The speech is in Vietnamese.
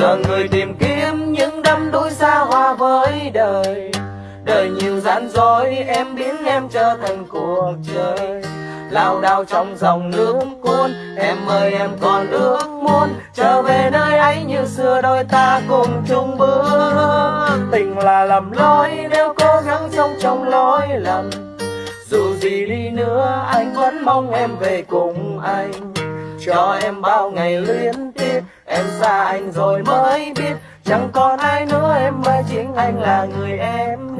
giờ người tìm kiếm những đắm đuối xa hoa với đời. Đời nhiều gian dối em biến em trở thành cuộc chơi. Lao đao trong dòng nước cuốn, em ơi, em còn ước muốn trở về nơi ấy như xưa. Đôi ta cùng chung bước, tình là lầm lỗi. Nếu cố gắng sống trong lỗi lầm, dù gì đi nữa, anh vẫn mong em về cùng anh. Cho em bao ngày luyến tiếc em xa anh rồi mới biết, chẳng còn ai nữa, em ơi chính anh là người em.